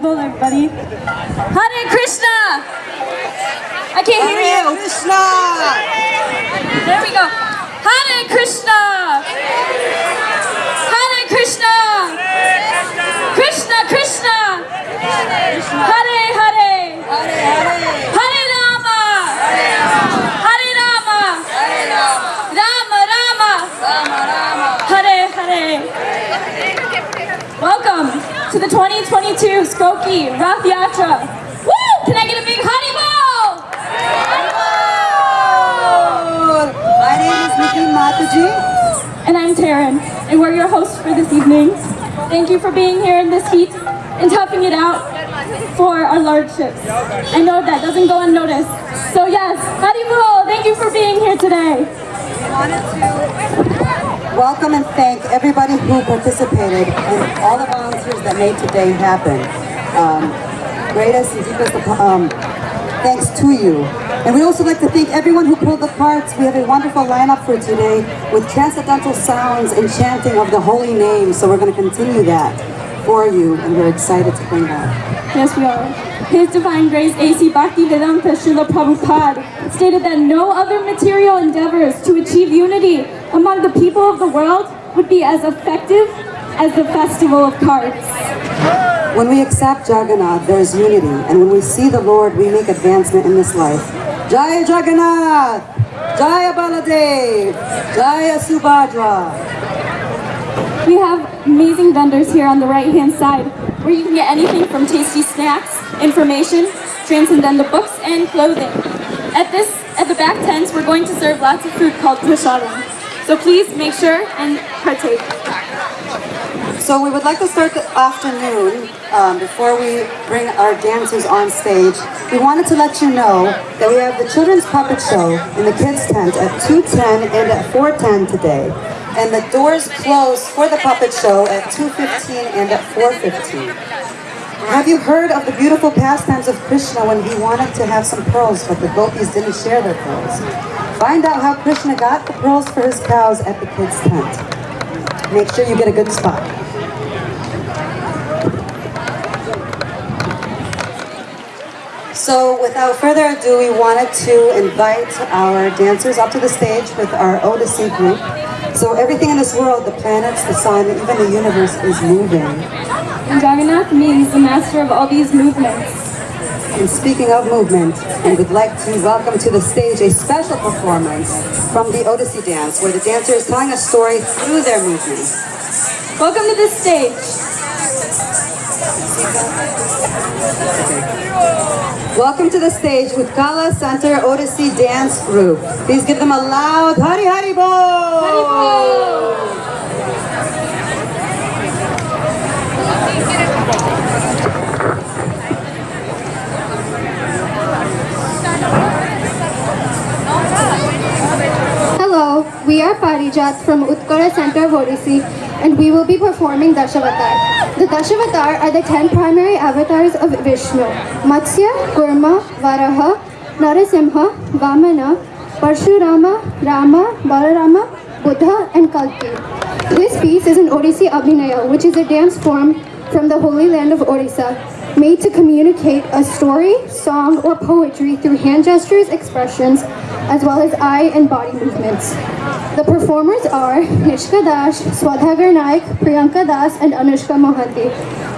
Haribol, everybody. Hare Krishna! I can't hear you. Krishna! There we go. Hare Krishna! Hare Krishna! Krishna Krishna! Hare Hare! Hare Rama! Hare Rama! Rama Rama! Hare Hare! Welcome to the 2022 Skokie Rath Yatra. Woo! Can I get a big Haribol? My name is Nikki Mataji. And I'm Taryn, and we're your hosts for this evening. Thank you for being here in this heat and toughing it out for our lordships. I know that doesn't go unnoticed. So yes, Haribol, thank you for being here today. Welcome and thank everybody who participated and all the volunteers that made today happen. Um, greatest and deepest um, thanks to you. And we also like to thank everyone who pulled the parts. We have a wonderful lineup for today with transcendental sounds and chanting of the holy name. So we're going to continue that for you and we're excited to bring that. Yes, we are. His Divine Grace A.C. Bhaktivedanta Srila Prabhupada stated that no other material endeavors to achieve unity among the people of the world would be as effective as the festival of cards. When we accept Jagannath, there is unity. And when we see the Lord, we make advancement in this life. Jaya Jagannath! Jaya Baladev! Jaya Subhadra! We have amazing vendors here on the right hand side where you can get anything from tasty snacks, information, transcendental books, and clothing. At this, at the back tents, we're going to serve lots of food called prasadam. So please make sure and partake. So we would like to start the afternoon um, before we bring our dancers on stage. We wanted to let you know that we have the children's puppet show in the kids tent at 2:10 and at 4:10 today. And the doors close for the puppet show at 2.15 and at 4.15. Have you heard of the beautiful pastimes of Krishna when he wanted to have some pearls, but the gopis didn't share their pearls? Find out how Krishna got the pearls for his cows at the kids' tent. Make sure you get a good spot. So without further ado, we wanted to invite our dancers up to the stage with our Odissi group. So everything in this world, the planets, the sun, even the universe is moving. And Jagannath means the master of all these movements. And speaking of movement, we would like to welcome to the stage a special performance from the Odissi dance, where the dancer is telling a story through their movement. Welcome to the stage. Welcome to the stage with Kala Center Odissi Dance Group. Please give them a loud Hari Hari Bo! Hello, we are Parijat from Utkara Center of Odissi and we will be performing Dashavatar. The Dashavatar are the ten primary avatars of Vishnu. Matsya, Kurma, Varaha, Narasimha, Vamana, Parshurama, Rama, Balarama, Buddha and Kalki. This piece is an Odissi Abhinaya, which is a dance form from the holy land of Odisha, made to communicate a story, song, or poetry through hand gestures, expressions, as well as eye and body movements. The performers are Nishka Dash, Swadha Naik, Priyanka Das, and Anushka Mohanty,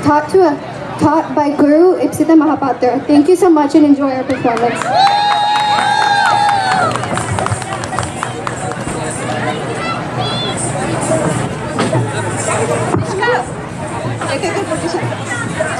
taught, to, a, taught by Guru Ipsita Mahapatra. Thank you so much and enjoy our performance.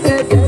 It's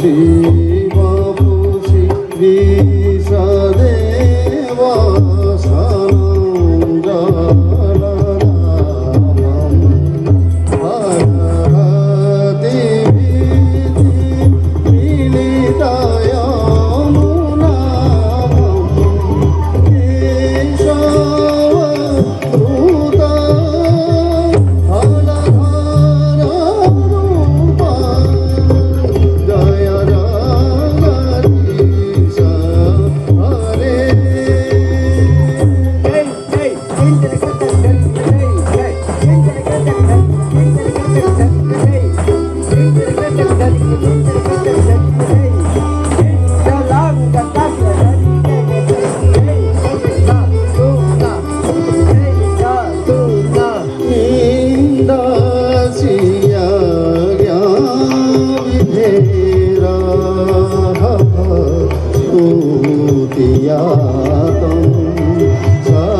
You.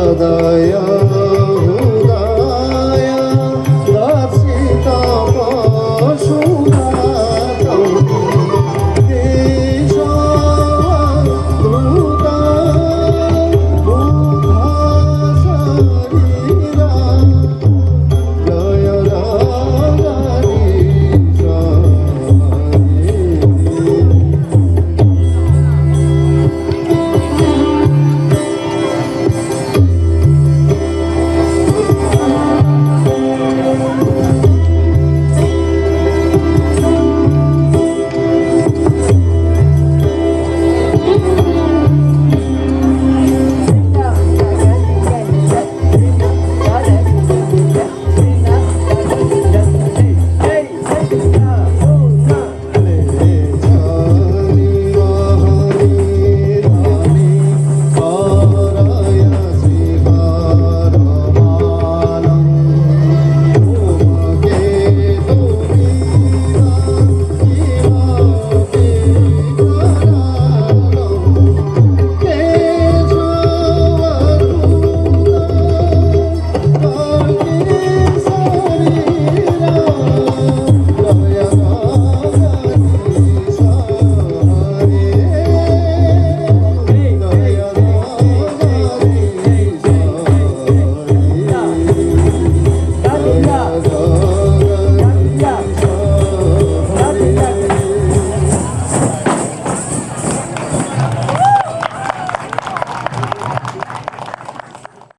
সদায়